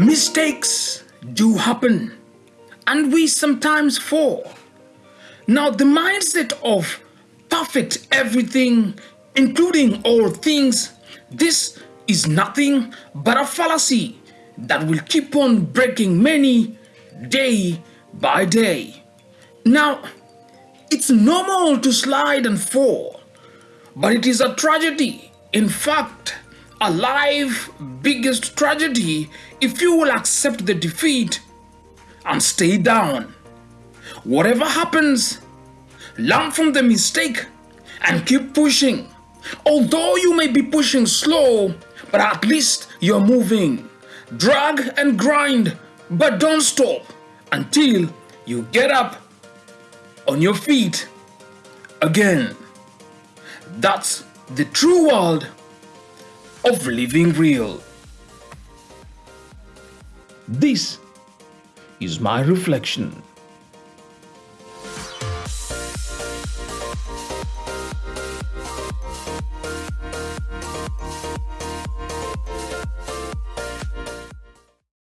Mistakes do happen and we sometimes fall. Now, the mindset of perfect everything, including all things, this is nothing but a fallacy that will keep on breaking many day by day. Now, it's normal to slide and fall, but it is a tragedy. In fact, a life biggest tragedy if you will accept the defeat and stay down. Whatever happens, learn from the mistake and keep pushing. Although you may be pushing slow, but at least you're moving. Drag and grind, but don't stop until you get up on your feet again. That's the true world of living real. This is my reflection.